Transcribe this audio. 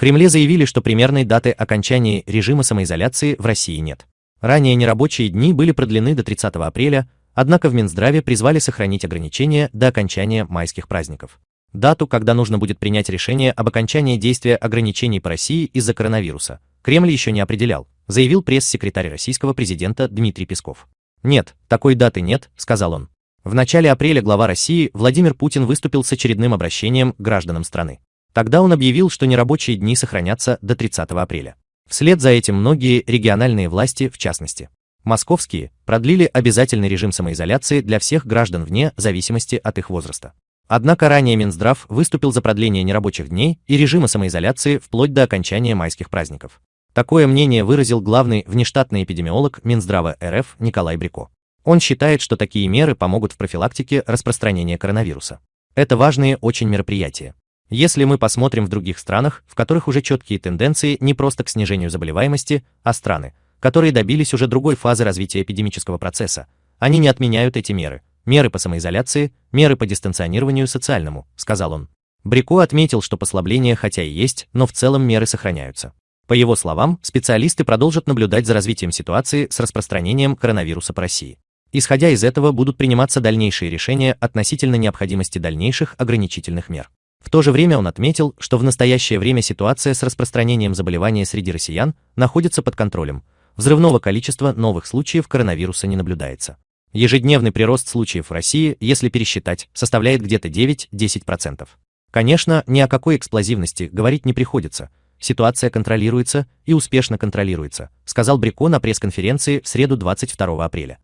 Кремле заявили, что примерной даты окончания режима самоизоляции в России нет. Ранее нерабочие дни были продлены до 30 апреля, однако в Минздраве призвали сохранить ограничения до окончания майских праздников. Дату, когда нужно будет принять решение об окончании действия ограничений по России из-за коронавируса, Кремль еще не определял, заявил пресс-секретарь российского президента Дмитрий Песков. «Нет, такой даты нет», — сказал он. В начале апреля глава России Владимир Путин выступил с очередным обращением к гражданам страны. Тогда он объявил, что нерабочие дни сохранятся до 30 апреля. Вслед за этим многие региональные власти, в частности, московские, продлили обязательный режим самоизоляции для всех граждан вне зависимости от их возраста. Однако ранее Минздрав выступил за продление нерабочих дней и режима самоизоляции вплоть до окончания майских праздников. Такое мнение выразил главный внештатный эпидемиолог Минздрава РФ Николай Брико. Он считает, что такие меры помогут в профилактике распространения коронавируса. Это важные очень мероприятия. Если мы посмотрим в других странах, в которых уже четкие тенденции не просто к снижению заболеваемости, а страны, которые добились уже другой фазы развития эпидемического процесса, они не отменяют эти меры. Меры по самоизоляции, меры по дистанционированию социальному, сказал он. Брико отметил, что послабления хотя и есть, но в целом меры сохраняются. По его словам, специалисты продолжат наблюдать за развитием ситуации с распространением коронавируса по России. Исходя из этого будут приниматься дальнейшие решения относительно необходимости дальнейших ограничительных мер. В то же время он отметил, что в настоящее время ситуация с распространением заболевания среди россиян находится под контролем. Взрывного количества новых случаев коронавируса не наблюдается. Ежедневный прирост случаев в России, если пересчитать, составляет где-то 9-10%. Конечно, ни о какой эксплозивности говорить не приходится. Ситуация контролируется и успешно контролируется, сказал Брико на пресс-конференции в среду 22 апреля.